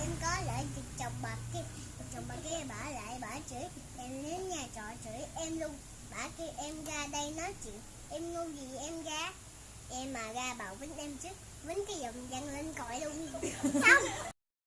em có lại chồng bà kia. Chồng bà kia bà lại bà chửi. Em đến nhà trọ chửi em luôn. Bà kia em ra đây nói chuyện. Em ngu gì em ra? Em mà ra bảo vĩnh em chứ vĩnh cái giọng dằn lên cõi luôn. Xong